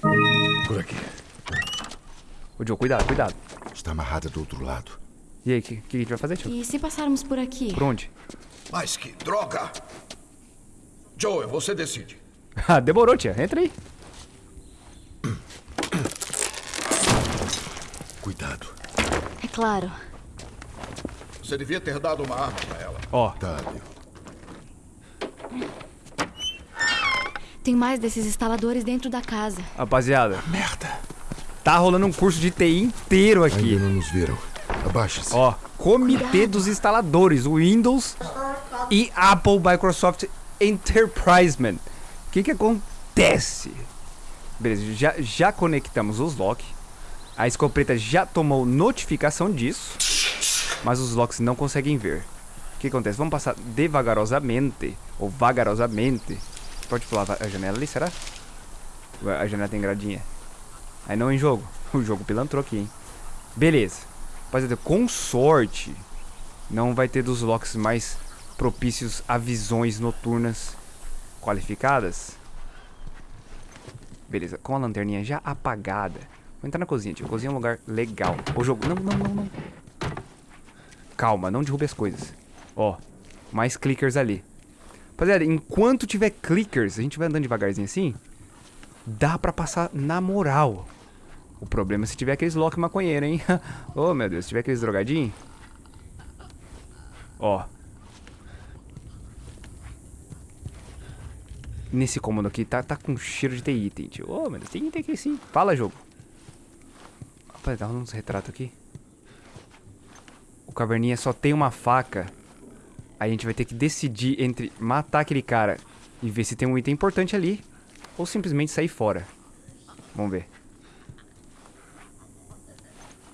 Por aqui. Ô, Joe, cuidado, cuidado. Está amarrada do outro lado. E aí, o que, que a gente vai fazer, tio? E se passarmos por aqui? Por onde? Mas que droga! Joe, você decide. Ah, demorou, tia. Entra aí. Cuidado. É claro. Você devia ter dado uma arma pra ela. Ó, Dável. Tem mais desses instaladores dentro da casa. rapaziada. Merda. Tá rolando um curso de TI inteiro aqui. Ainda não nos viram. Abaixe-se. Ó, Comitê dos Instaladores, Windows e Apple Microsoft Enterprisement. O que que acontece? Beleza, já, já conectamos os locks. A escopeta já tomou notificação disso. Mas os locks não conseguem ver. O que acontece? Vamos passar devagarosamente, ou vagarosamente. Pode pular a janela ali, será? A janela tem gradinha. Aí não em jogo. O jogo pilantrou aqui, hein? Beleza. Rapaziada, com sorte, não vai ter dos locks mais propícios a visões noturnas qualificadas. Beleza, com a lanterninha já apagada. Vou entrar na cozinha, tio. Cozinha é um lugar legal. O jogo. Não, não, não, não. Calma, não derrube as coisas. Ó, mais clickers ali. Rapaziada, enquanto tiver clickers, a gente vai andando devagarzinho assim. Dá pra passar na moral. O problema é se tiver aqueles lock maconheiro, hein? oh, meu Deus, se tiver aqueles drogadinhos. Ó. Nesse cômodo aqui tá, tá com cheiro de ter item, tio. Ô, meu Deus, tem item aqui sim. Fala, jogo. Rapaz, dá uns retratos aqui. O caverninha só tem uma faca. A gente vai ter que decidir entre matar aquele cara e ver se tem um item importante ali. Ou simplesmente sair fora. Vamos ver.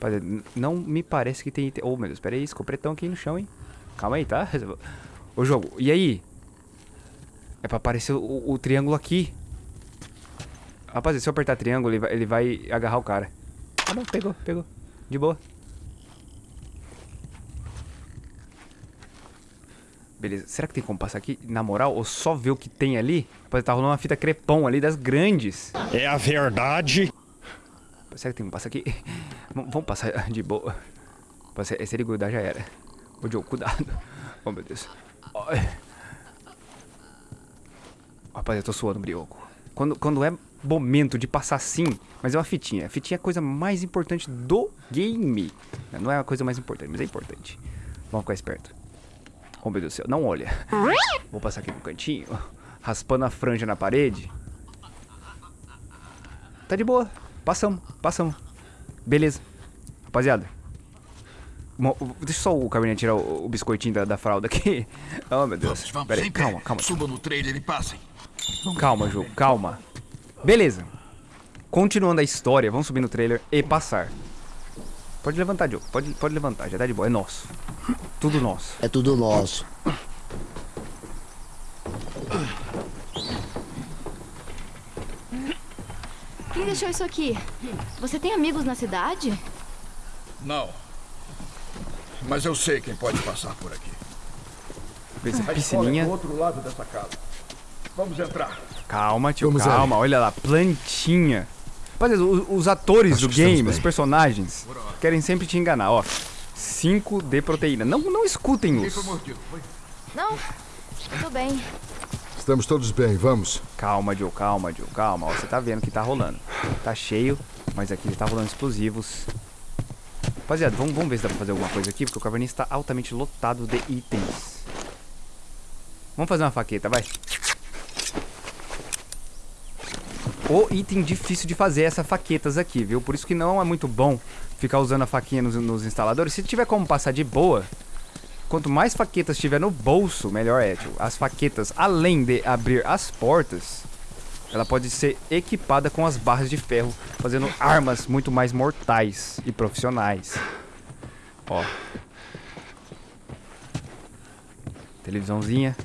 Rapaziada, não me parece que tem item. Oh, meu Deus, pera aí, escopretão aqui no chão, hein? Calma aí, tá? Ô, jogo, e aí? É pra aparecer o, o triângulo aqui. Rapaziada, se eu apertar triângulo, ele vai, ele vai agarrar o cara. Ah, não, pegou, pegou. De boa. Beleza, será que tem como passar aqui? Na moral, ou só ver o que tem ali? Rapaziada, tá rolando uma fita crepom ali das grandes. É a verdade. Será que tem como passar aqui? Vamos passar de boa. Se, ele grudar, já era. Ô, Joe, cuidado. Oh, meu Deus. Ai. Rapaz, eu tô suando, brioco. Quando, quando é momento de passar assim, mas é uma fitinha. A fitinha é a coisa mais importante do game. Não é a coisa mais importante, mas é importante. Vamos ficar esperto. Oh, meu Deus do céu, não olha. Vou passar aqui no cantinho, raspando a franja na parede. Tá de boa. Passamos, passamos. Beleza. Rapaziada. Deixa só o cabernet tirar o, o biscoitinho da, da fralda aqui. Oh, meu Deus. Vamos, vamos, Pera aí, calma, calma. Subam no trailer e passem. Calma, jogo, calma. Beleza. Continuando a história, vamos subir no trailer e passar. Pode levantar, Diogo. Pode, pode levantar, já tá de boa. É nosso. Tudo nosso. É tudo nosso. Quem deixou isso aqui? Você tem amigos na cidade? Não. Mas eu sei quem pode passar por aqui. Beleza, A escola é piscininha. do outro lado dessa casa. Vamos entrar. Calma, tio, Vamos calma. Olha lá, plantinha. Rapaziada, o- os, atores Acho do game, os personagens, querem sempre te enganar, ó. 5 de proteína. Não, não escutem Quem os. foi mordido? Foi? Não. Tudo bem. Estamos todos bem, vamos. Calma, Joe, calma, Joe, calma. Ó, você tá vendo que tá rolando. Tá cheio, mas aqui tá rolando explosivos. Rapaziada, vamos, vamos ver se dá pra fazer alguma coisa aqui, porque o caverninha está altamente lotado de itens. Vamos fazer uma faqueta, vai. O item difícil de fazer é essa faquetas aqui, viu? Por isso que não é muito bom ficar usando a faquinha nos, nos instaladores. Se tiver como passar de boa, quanto mais faquetas tiver no bolso, melhor é. Tio. As faquetas, além de abrir as portas, ela pode ser equipada com as barras de ferro, fazendo armas muito mais mortais e profissionais. Ó. Televisãozinha.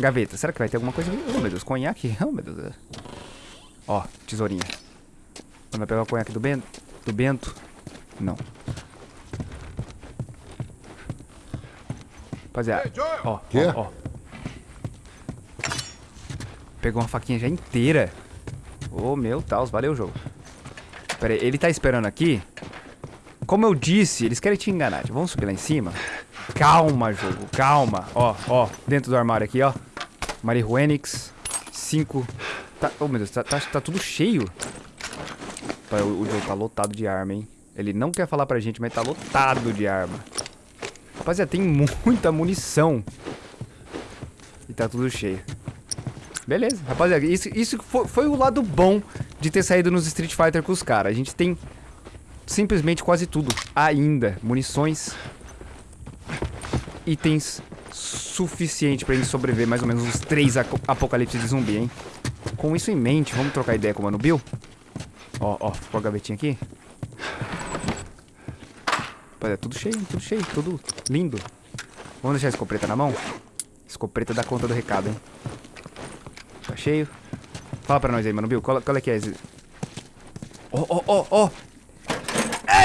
Gaveta. Será que vai ter alguma coisa aqui? Oh, meu Deus. Conhaque? Oh, meu Deus. Ó, tesourinha. Vai pegar o conhaque do Bento? Do Bento? Não. Rapaziada. Ó, Quê? ó, ó. Pegou uma faquinha já inteira. Ô, meu Deus, valeu, jogo. Pera aí, ele tá esperando aqui. Como eu disse, eles querem te enganar. Vamos subir lá em cima? Calma, jogo, calma. Ó, ó, dentro do armário aqui, ó. Marihuenix. Cinco. Tá, oh, meu Deus, tá, tá, tá tudo cheio. O, o jogo tá lotado de arma, hein? Ele não quer falar pra gente, mas tá lotado de arma. Rapaziada, tem muita munição. E tá tudo cheio. Beleza, rapaziada, isso, isso foi, foi o lado bom de ter saído nos Street Fighter com os caras. A gente tem simplesmente quase tudo ainda. Munições, itens suficiente pra gente sobreviver mais ou menos uns três apocalipses de zumbi, hein? Com isso em mente, vamos trocar ideia com o Mano Bill? Ó, ó, ficou a gavetinha aqui. Rapaziada, tudo cheio, tudo cheio, tudo lindo. Vamos deixar a escopeta na mão? Escopeta dá conta do recado, hein? Tá cheio. Fala pra nós aí, Mano Bill, qual, qual é que é esse... Ó, ó, ó, ó!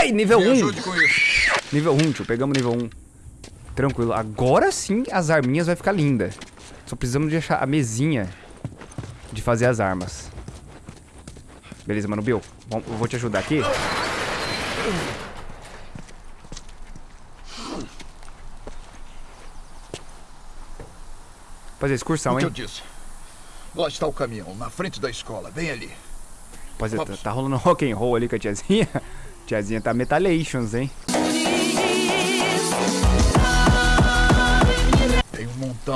Ei, nível Me 1! ajude com isso. Nível 1, tio. Pegamos nível 1. Tranquilo. Agora sim as arminhas vai ficar linda. Só precisamos de achar a mesinha de fazer as armas. Beleza, mano. Bill, bom, eu vou te ajudar aqui. Fazer excursão, o que hein? eu disse. Lá está o caminhão, na frente da escola, bem ali. Rapaziada, tá, tá rolando rock and roll ali com a tiazinha. Tiazinha tá metalations, hein?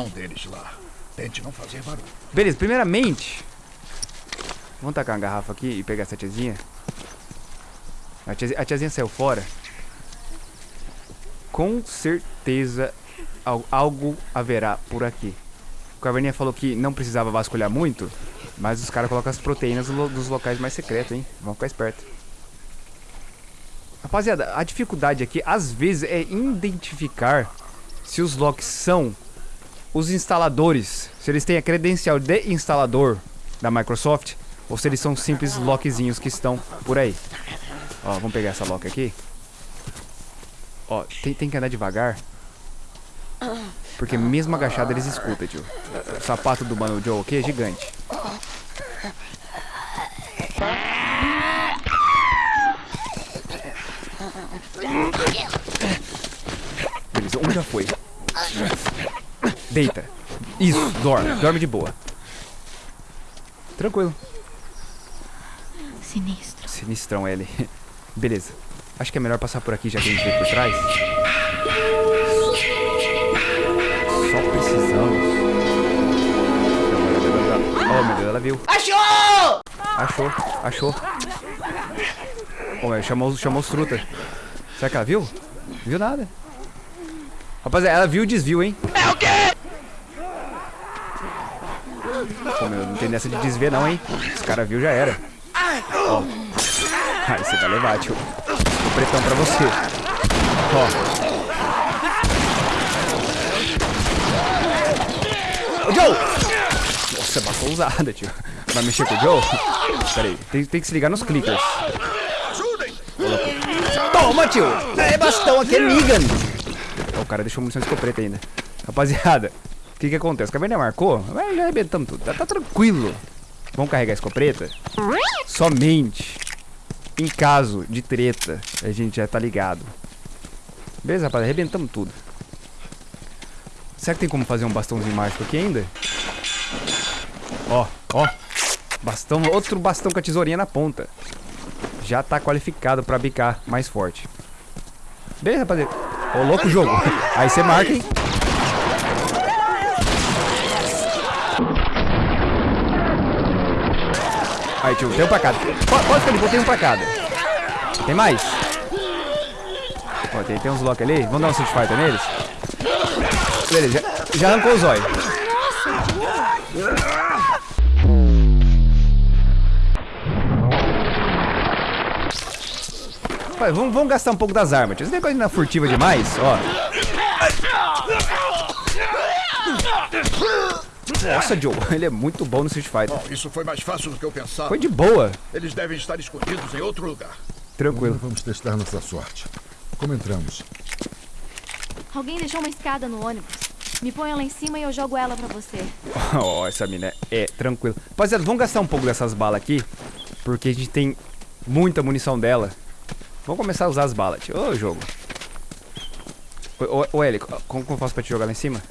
Deles lá. Tente não fazer barulho. Beleza, primeiramente. Vamos tacar uma garrafa aqui e pegar essa tiazinha. A tiazinha, a tiazinha saiu fora. Com certeza al- algo haverá por aqui. O Caverninha falou que não precisava vasculhar muito, mas os caras colocam as proteínas dos locais mais secretos, hein? Vamos ficar esperto. Rapaziada, a dificuldade aqui, às vezes, é identificar se os locks são os instaladores, se eles têm a credencial de instalador da Microsoft ou se eles são simples lockzinhos que estão por aí. Ó, vamos pegar essa lock aqui. Ó, tem, tem que andar devagar. Porque mesmo agachado eles escutam, tio. O sapato do Mano Joe aqui é gigante. Beleza, um já foi. Deita. Isso, dorme. Dorme de boa. Tranquilo. Sinistro. Sinistrão ele. Beleza. Acho que é melhor passar por aqui já que a gente veio por trás. Só precisamos. Oh meu Deus, ela viu. Achou! Achou, achou. Oh, meu, chamou, chamou os truta. Será que ela viu? Viu nada. Rapaziada, ela viu o desvio, hein? É o quê? Pô, meu, não tem dessa de desviar não, hein? Os caras viu já era. Ó. Aí você vai levar, tio. O pretão pra você. Ó. Ô, Joe! Nossa, bastão usada, tio. Vai mexer com o Joe? Pera aí, tem, tem que se ligar nos clickers. Toma, tio! É bastão aqui, é Negan! O cara deixou munição de escopeta ainda. Rapaziada, o que que acontece? Caverna marcou? Mas já arrebentamos tudo. Tá, tá tranquilo. Vamos carregar a escopeta? Somente em caso de treta. A gente já tá ligado. Beleza, rapaziada? Arrebentamos tudo. Será que tem como fazer um bastãozinho mágico aqui ainda? Ó, ó. Bastão, outro bastão com a tesourinha na ponta já tá qualificado pra bicar mais forte. Beleza, rapaziada. Ô, louco jogo. Aí você marca, hein? Aí, tio, tem um pra cada. Pode, ficar de boa, tem um pra cada. Tem mais? Ó, tem, tem uns lock ali. Vamos dar um Street Fighter neles? Beleza, já, já arrancou o zóio. Vai, vamos, vamos gastar um pouco das armas. tio. Esse negócio na furtiva demais, ó. Nossa, Joe, ele é muito bom no Street Fighter. Bom, isso foi mais fácil do que eu pensava. Foi de boa. Eles devem estar escondidos em outro lugar. Tranquilo. Vamos testar nossa sorte. Como entramos? Alguém deixou uma escada no ônibus. Me ponha lá em cima e eu jogo ela pra você. Ó, essa mina é É, tranquilo. Rapaziada, vamos gastar um pouco dessas balas aqui. Porque a gente tem muita munição dela. Vamos começar a usar as balas. Ô, jogo. Ô, Eli, como eu faço pra te jogar lá em cima?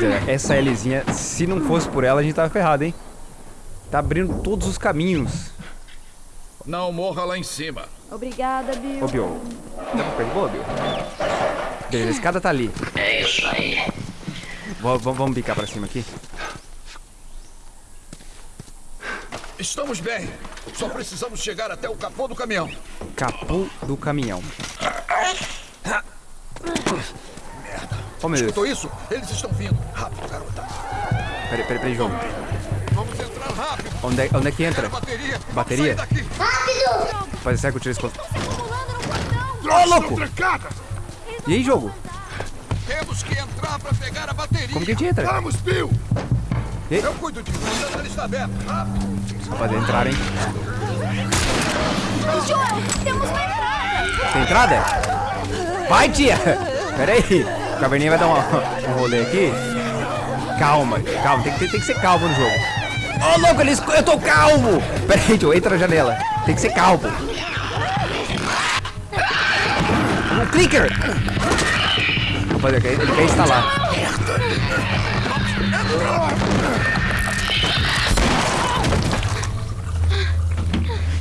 Rapaziada, essa Lzinha, se não fosse por ela, a gente tava ferrado, hein? Tá abrindo todos os caminhos. Não morra lá em cima. Obrigada, Bill. Ô, Bill. Dá pra pegar? Boa, Bill. Beleza, a escada tá ali. É isso aí. Vamos bicar pra cima aqui? Estamos bem. Só precisamos chegar até o capô do caminhão. Capô do caminhão. Oh, meu Deus. Escutou isso? Eles estão vindo. Rápido, garota. Peraí, peraí, peraí, jogo. Vamos entrar rápido. Onde é, onde é que entra? Bateria. Bateria? daqui. Rapaz, será que eu tiro esse controle? Ô, louco! E aí, jogo? Temos que entrar para pegar a bateria. Como que a gente entra? Vamos, Bill. E? Eu cuido disso. A janela está aberta. Rápido. Pode entrar, hein? Joel, temos uma entrada. Tem entrada? Vai, tia! Pera aí. O caverninha vai dar uma- um rolê aqui. Calma, calma. Tem que, tem que ser calmo no jogo. Ô, louco, ele esco- eu tô calmo! Pera aí, tio. Entra na janela. Tem que ser calmo. Um clicker! Rapaziada, ele quer instalar.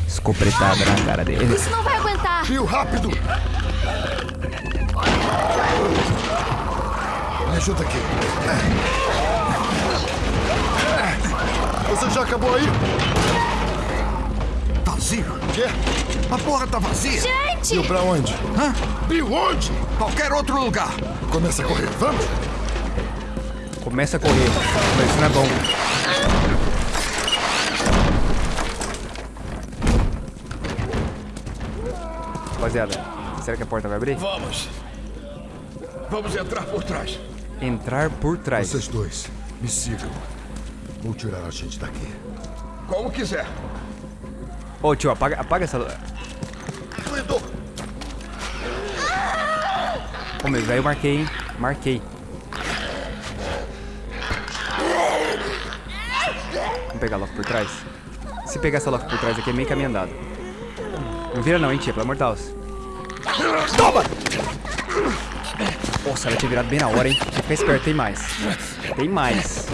Escopretada na cara dele. Isso não vai aguentar. Bill, rápido! Me ajuda aqui. Você já acabou aí? Vazio. Quê? A porra tá vazia. Gente! Bill, pra onde? Hã? Bill, onde? Qualquer outro lugar. Começa a correr. Vamos! Começa a correr. Mas isso não é bom. Rapaziada, será que a porta vai abrir? Vamos. Vamos entrar por trás. Entrar por trás. Vocês dois, me sigam. Vou tirar a gente daqui. Como quiser. Ô tio, apaga, apaga essa. Ô Doedor. meu, aí eu marquei, hein? Marquei. Vamos pegar logo por trás. Se pegar essa logo por trás aqui é meio caminho andado. Não vira não, hein, tia, pelo amor de Deus. Toma! Nossa, ela tinha virado bem na hora, hein? Ficar esperto, tem mais. Tem mais.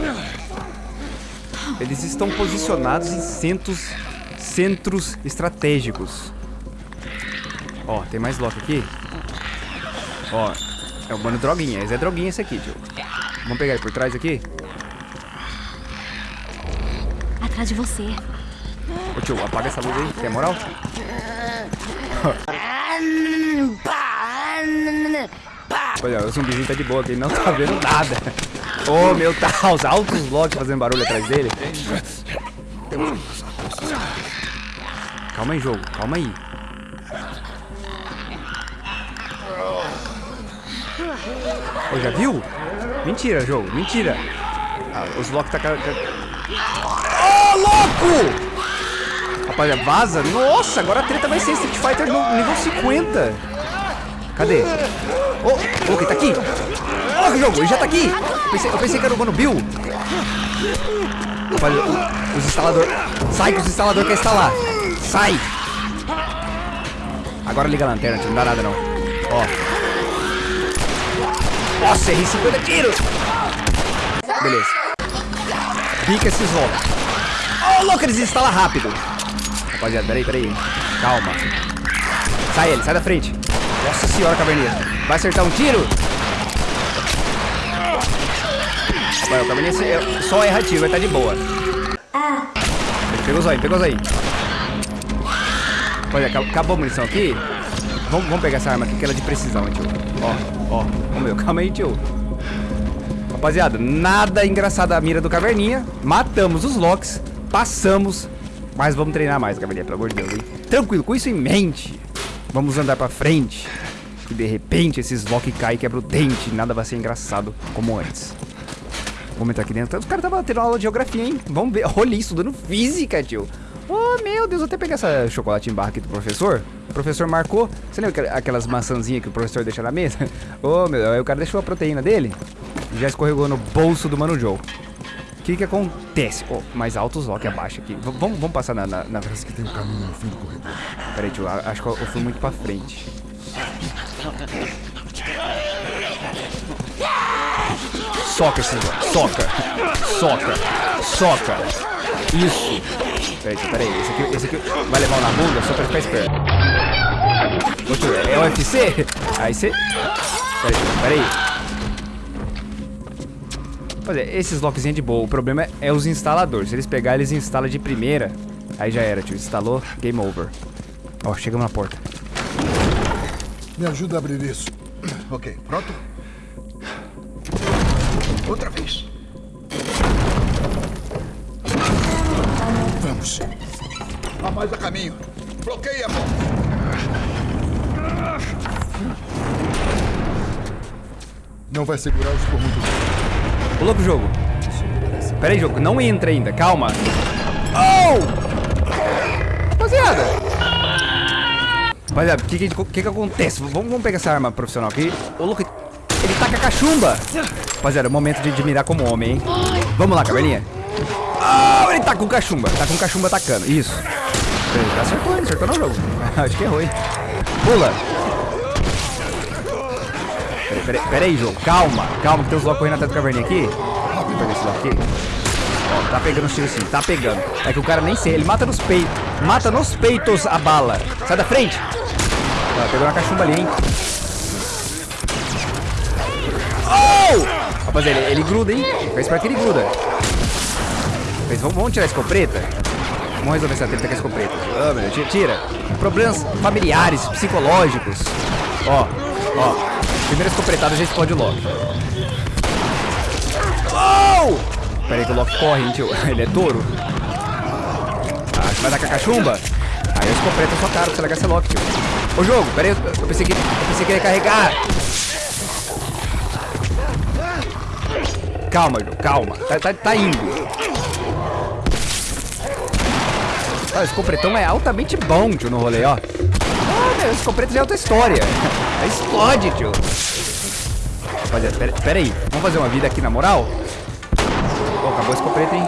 Eles estão posicionados em centros, centros estratégicos. Ó, tem mais lock aqui. Ó, é o mano droguinha. Esse é droguinha esse aqui, tio. Vamos pegar ele por trás aqui? Atrás de você. Ô tio, apaga essa luz aí, tem moral? Olha, o zumbizinho tá de boa ele não tá vendo nada. Ô meu, tá os altos locks fazendo barulho atrás dele. Calma aí, jogo, calma aí. Ô, já viu? Mentira, jogo, mentira. Ah, os locks tá... Ô, louco! Rapaziada, vaza. Nossa, agora a treta vai ser Street Fighter no nível 50. Cadê? Ô, quem tá aqui? Ó, que jogo, ele já tá aqui. Eu pensei, eu pensei que era o Mano Bill. Rapaziada, o- os instaladores... Sai que os instaladores querem instalar. Sai. Agora liga a lanterna, não dá nada não. Ó. Nossa, errei 50 tiros. Beleza. Pica esses loucos. Ô, louco, eles instalam rápido. Rapaziada, peraí, peraí. Calma. Sai ele, sai da frente. Nossa senhora, caverninha. Vai acertar um tiro? Vai, o caverninha se- só erra tiro, vai estar de boa. Pegou os aí, pegou os aí. Olha, acab- acabou a munição aqui. Vamos, vamos pegar essa arma aqui que ela é de precisão, tio. Ó, ó. Ô meu, calma aí, tio. Rapaziada, nada engraçado a mira do Caverninha. Matamos os locks, passamos. Mas vamos treinar mais, Caverninha, pelo amor de Deus, hein? Tranquilo, com isso em mente, vamos andar pra frente. Que de repente esses lock caem e quebram o dente. Nada vai ser engraçado como antes. Vamos entrar aqui dentro. Os caras estavam tendo aula de geografia, hein? Vamos ver. Olha isso, estudando física, tio. Oh, meu Deus, eu até peguei essa chocolate em barra aqui do professor. O professor marcou. Você lembra aquel- aquelas maçãzinhas que o professor deixa na mesa? Ô, meu, aí o cara deixou a proteína dele e já escorregou no bolso do Mano Joe. O que que acontece? Oh, mais alto os lock abaixo aqui. V- vamos, vamos passar na, na, na... Parece que tem um caminho no fim do corredor. Peraí, tio, acho que eu eu fui muito pra frente. Soca esse negócio. Soca. Soca. Soca. Isso. Peraí, tio, peraí. Esse aqui, esse aqui vai levar um na bunda só pra ficar esperto. Ô, tio, é UFC? Aí você... Peraí, peraí. Pois é, esses lockzinhos é de boa. O problema é, é os instaladores. Se eles pegarem, eles instalam de primeira. Aí já era, tio. Instalou, game over. Ó, chegamos na porta. Me ajuda a abrir isso. Ok, pronto? Outra vez. Vamos. Há mais a caminho. Bloqueie a mão. Não vai segurar isso por muito tempo. Pulou pro jogo. Pera aí, jogo. Não entra ainda. Calma. Oh! Rapaziada. Rapaziada, o que que, que que acontece? Vamos, vamos pegar essa arma profissional aqui. Ô, louco. Ele taca a cachumba. Rapaziada, é o momento de, de mirar como homem, hein? Vamos lá, caverninha. Oh, ele tá com cachumba. Tá com cachumba atacando. Isso. Tá acertou, hein? Acertou no jogo. Acho que errou, hein? Pula. Peraí, peraí, peraí, jogo. Calma, calma, que tem os locos correndo atrás do caverninha aqui. Eu pegar esse aqui. Ó, tá pegando os tiros sim, tá pegando. É que o cara nem sei, ele mata nos peitos. Mata nos peitos a bala. Sai da frente. Ó, pegou na cachumba ali, hein? Oh! Rapaziada, ele, ele gruda, hein? Fica esperto que ele gruda. Mas vamos, vamos tirar a escopeta? Vamos resolver essa treta com a escopeta. Ah, meu tira. Problemas familiares, psicológicos. Ó, ó. Primeira escopetada já explode o Loki. Oh! Pera aí que o Loki corre, hein, tio. Ele é touro. Ah, você vai dar com a cachumba? Aí a escopeta é sua cara pra você largar esse Loki, tio. Ô jogo, pera aí, eu pensei que, eu pensei que ia carregar. Calma, jogo, calma. Tá, tá, tá indo. Ah, esse completão é altamente bom, tio, no rolê, ó. Ah, meu, completo já é outra história. Explode, tio. Rapaziada, pera, pera aí. Vamos fazer uma vida aqui na moral? Pô, acabou esse completo, hein?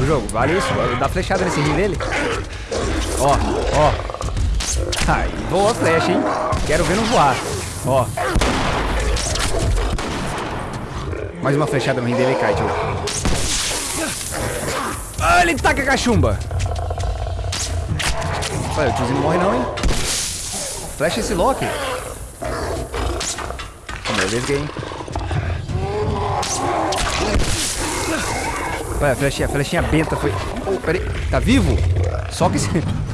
O jogo, vale isso. Dá flechada nesse rim dele. Ó, ó. Ai, voa a flecha, hein? Quero ver não voar. Ó. Mais uma flechada no rim dele e cai, tio. Ah, ele taca a cachumba. Olha, o tiozinho não morre não, hein? Flecha esse Loki. Gay, hein? Olha, a flechinha, a flechinha benta foi... Oh, peraí, tá vivo? Só que esse...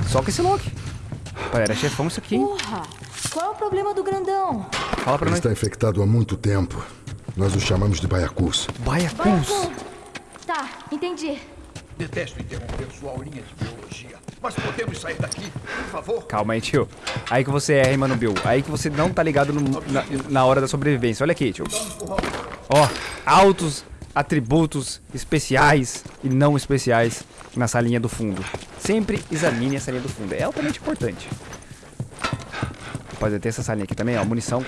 Só que esse Loki. Olha, era chefão isso aqui, hein? Porra! Qual é o problema do grandão? Fala pra Ele nós. está infectado há muito tempo. Nós o chamamos de Baiacus. Baiacus. Tá, entendi. Detesto interromper sua aulinha de biologia. Mas podemos sair daqui, por favor? Calma aí, tio. Aí que você erra, hein, mano, Bill. Aí que você não tá ligado no- na, na hora da sobrevivência. Olha aqui, tio. Ó, altos atributos especiais e não especiais na salinha do fundo. Sempre examine a salinha do fundo. É altamente importante. Rapaziada, tem essa salinha aqui também, ó. Munição.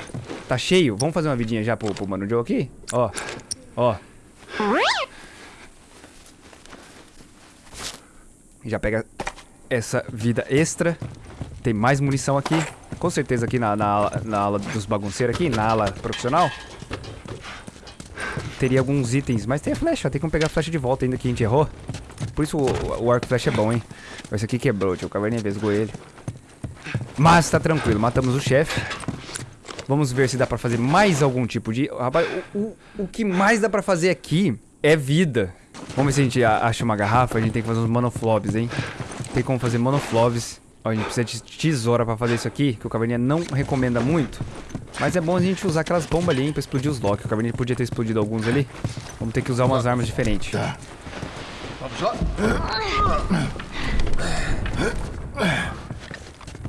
Tá cheio. Vamos fazer uma vidinha já pro, pro Mano Joe aqui? Ó. Ó. Já pega essa vida extra. Tem mais munição aqui. Com certeza aqui na, na, na ala dos bagunceiros aqui, na ala profissional. Teria alguns itens, mas tem a flecha, tem como pegar a flecha de volta ainda que a gente errou. Por isso o, o arco flecha é bom, hein? Esse aqui quebrou, tio. O caverninha vesgou ele. Mas tá tranquilo, matamos o chefe. Vamos ver se dá pra fazer mais algum tipo de... Rapaz, o, o, o que mais dá pra fazer aqui é vida. Vamos ver se a gente acha uma garrafa. A gente tem que fazer uns monoflobs, hein? Tem como fazer monoflobs. Ó, a gente precisa de tesoura pra fazer isso aqui, que o Caverninha não recomenda muito. Mas é bom a gente usar aquelas bombas ali, hein, pra explodir os locks. O Caverninha podia ter explodido alguns ali. Vamos ter que usar umas armas diferentes. Vamos lá?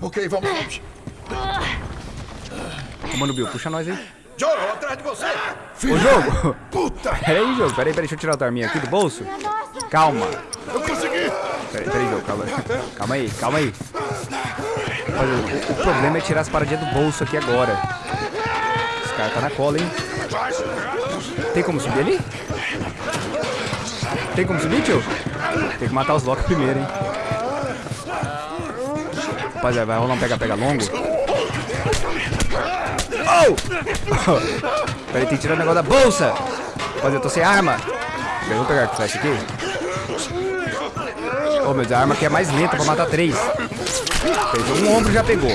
Ok, vamos, Mano Bill, puxa nós aí. Joro, atrás de você! Ô, jogo! Puta! Peraí, jogo. Peraí, peraí, deixa eu tirar a tua arminha aqui do bolso. Calma. Eu consegui! Peraí, peraí, calma. Calma aí, calma aí. Olha, o, o problema é tirar as paradinhas do bolso aqui agora. Esse cara tá na cola, hein? Tem como subir ali? Tem como subir, tio? Tem que matar os Loki primeiro, hein? Rapaziada, vai rolar um pega-pega longo. Oh! Peraí, tem que tirar o negócio da bolsa. Rapaziada, eu tô sem arma. Eu vou pegar a flecha aqui. Oh, meu Deus, a arma aqui é mais lenta pra matar três. Um ombro já pegou.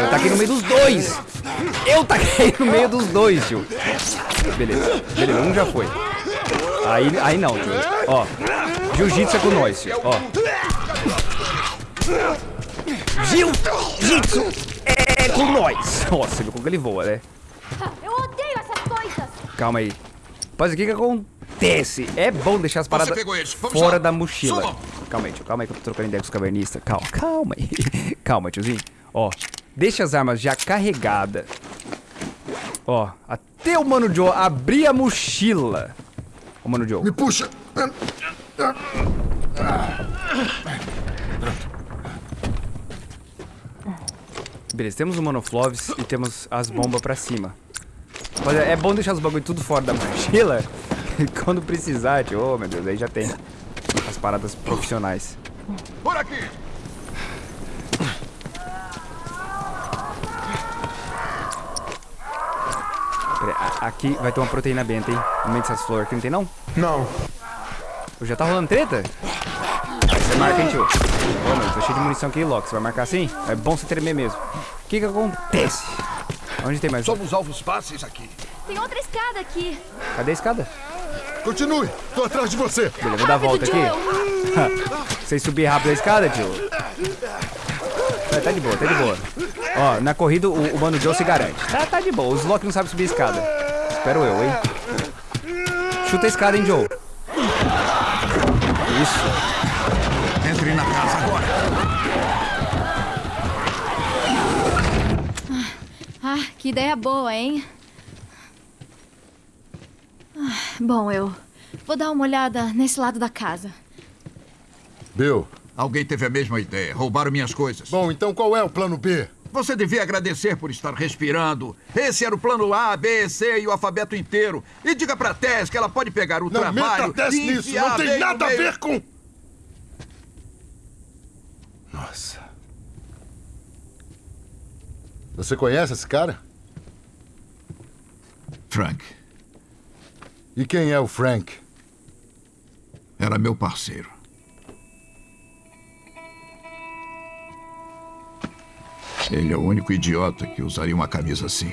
Eu taquei no meio dos dois. Eu taquei no meio dos dois, tio. Beleza, beleza, um já foi. Aí, aí não, tio. Ó, jiu-jitsu é com nós, tio. Ó. Jiu-jitsu é com nós. Nossa, viu como ele voa, né? Eu odeio essas coisas! Calma aí. Rapaz, o que que acontece? É bom deixar as paradas fora lá. da mochila. Calma aí, tio. Calma aí que eu tô trocando ideia com os cavernistas. Calma, calma aí. calma, tiozinho. Ó, deixa as armas já carregadas. Ó, até o Mano Joe abrir a mochila. Ô, Mano Joe. Me puxa! Beleza, temos o Monofloves e temos as bombas pra cima. Olha, é bom deixar os bagulho tudo fora da mochila. Quando precisar, tio. Oh, meu Deus, aí já tem as paradas profissionais. Por aqui! Aqui vai ter uma proteína benta, hein? No meio dessas flores aqui, não tem não? Não. Já tá rolando treta? Aí você marca, hein, tio? Ô, meu, tô cheio de munição aqui, Loki. Você vai marcar assim? É bom você tremer mesmo. O que que acontece? Onde tem mais um? Somos alvos fáceis aqui. Tem outra escada aqui. Cadê a escada? Continue! Tô atrás de você! Beleza, vou dar a volta aqui. Vocês subir rápido a escada, tio? Tá, tá de boa, tá de boa. Ó, na corrida o, o Mano Joe se garante. Tá, tá de boa. Os Loki não sabem subir a escada. Espero eu, hein? Chuta a escada, hein, Joe? Isso. Que ideia boa, hein? Ah, Bom, eu vou dar uma olhada nesse lado da casa. Bill, Alguém teve a mesma ideia. Roubaram minhas coisas. bom, então qual é o plano B? Você devia agradecer por estar respirando. Esse era o plano A, B, C e o alfabeto inteiro. E diga pra Tess que ela pode pegar o Não trabalho meta Tess e nisso! enfiar Não tem nada a ver com... Nossa. Você conhece esse cara? Frank, E quem é o Frank? era meu parceiro. Ele é o único idiota que usaria uma camisa assim.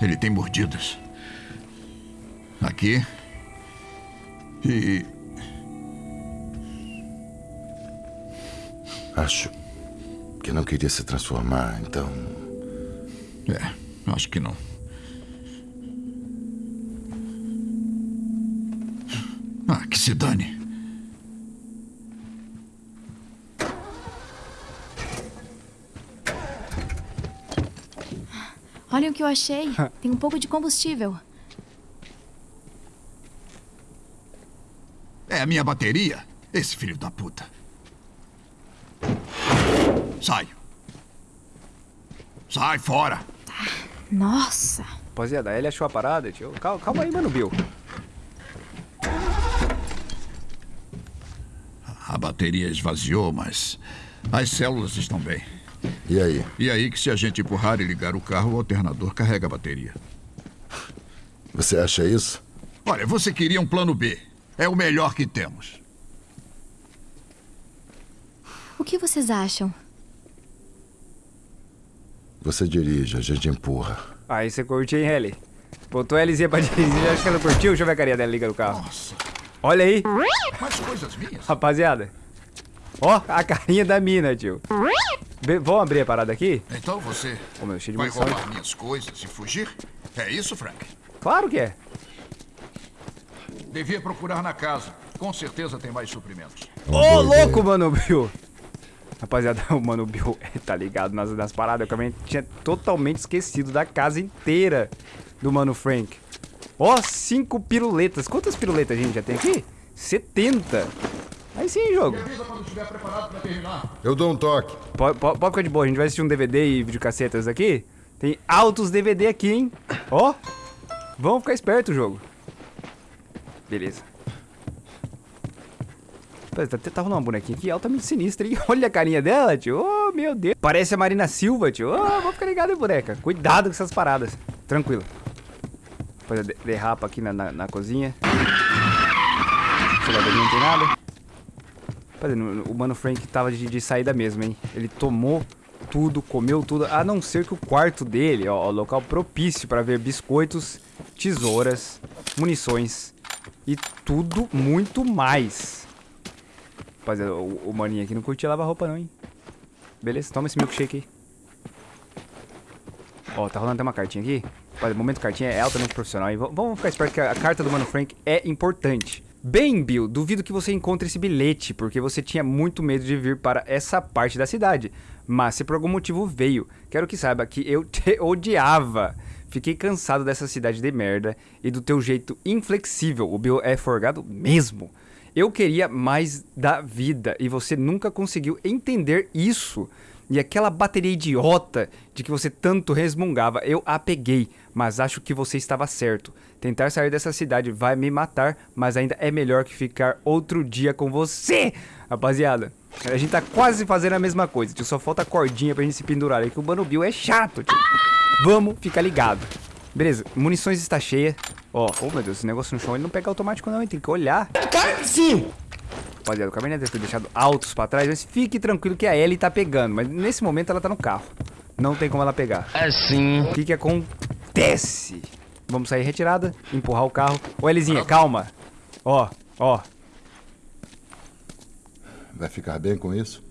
Ele tem mordidas. Aqui. E Acho que não queria se transformar, então... É, acho que não. Ah, que se dane. Olha o que eu achei. Tem um pouco de combustível. É a minha bateria? Esse filho da puta. Sai. Sai fora. Nossa. Rapaziada, ele achou a parada, tio. Calma, calma aí, Mano Bill. A bateria esvaziou, mas as células estão bem. E aí? E aí que se a gente empurrar e ligar o carro, o alternador carrega a bateria. Você acha isso? Olha, você queria um plano B. É o melhor que temos. O que vocês acham? Você dirige, a gente empurra. Aí você curte, hein, Helly? Botou a LZ pra dirigir, acho que ela curtiu. Deixa eu ver a carinha dela liga no carro. Nossa, Olha aí, mais coisas minhas. rapaziada. Ó, a carinha da mina, tio. Be- Vamos abrir a parada aqui? Então você Ô, meu, cheio de vai roubar minhas coisas e fugir? É isso, Frank? Claro que é. Devia procurar na casa. Com certeza tem mais suprimentos. Ô, louco, mano, Bill. Rapaziada, o Mano Bill tá ligado nas, nas paradas. Eu também tinha totalmente esquecido da casa inteira do Mano Frank. Ó, cinco piruletas. Quantas piruletas a gente já tem aqui? 70. Aí sim, jogo. Eu dou um toque. Pode, pode, pode ficar de boa, a gente vai assistir um DVD e videocassetas aqui. Tem altos DVD aqui, hein? Ó, vamos ficar esperto o jogo. Beleza. Pô, Tá, tá rolando uma bonequinha aqui altamente sinistra, hein? Olha a carinha dela, tio. Oh, meu Deus. Parece a Marina Silva, tio. Oh, vou ficar ligado, hein, boneca. Cuidado com essas paradas. Tranquilo. Depois de- derrapa aqui na, na, na cozinha. Não tem nada. Rapaz, no- o Mano Frank tava de, de saída mesmo, hein? Ele tomou tudo, comeu tudo, a não ser que o quarto dele, ó, local propício para ver biscoitos, tesouras, munições e tudo muito mais. Rapaziada, o, o maninho aqui não curtia lavar roupa não, hein? Beleza, toma esse milkshake aí. Ó, tá rolando até uma cartinha aqui. Olha, momento cartinha é altamente profissional. E vamos ficar esperto que a carta do Mano Frank é importante. Bem, Bill, duvido que você encontre esse bilhete, porque você tinha muito medo de vir para essa parte da cidade. Mas se por algum motivo veio, quero que saiba que eu te odiava. Fiquei cansado dessa cidade de merda e do teu jeito inflexível. O Bill é forgado mesmo. Eu queria mais da vida e você nunca conseguiu entender isso. E aquela bateria idiota de que você tanto resmungava, eu a peguei, mas acho que você estava certo. Tentar sair dessa cidade vai me matar, mas ainda é melhor que ficar outro dia com você. Rapaziada, a gente tá quase fazendo a mesma coisa, tio. Só falta cordinha pra gente se pendurar aí, que o Mano Bill é chato, tio. Vamos ficar ligado. Beleza, munições está cheia. Ó, oh meu Deus, esse negócio no chão ele não pega automático não, hein? Tem que olhar. Sim! Rapaziada, o caminhão deve ter deixado altos pra trás, mas fique tranquilo que a Ellie tá pegando. Mas nesse momento ela tá no carro. Não tem como ela pegar. Assim. O que que acontece? Vamos sair retirada, empurrar o carro. Ô, Elizinha, calma. Ó, ó. Vai ficar bem com isso?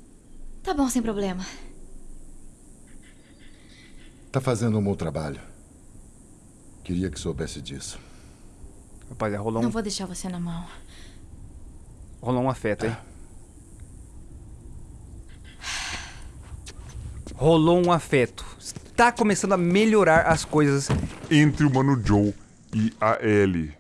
Tá bom, sem problema. Tá fazendo um bom trabalho. Queria que soubesse disso. Rapaziada, rolou Não um, vou deixar você na mão. rolou um afeto, hein? Rolou um afeto. Tá começando a melhorar as coisas. entre o Mano Joe e a Ellie.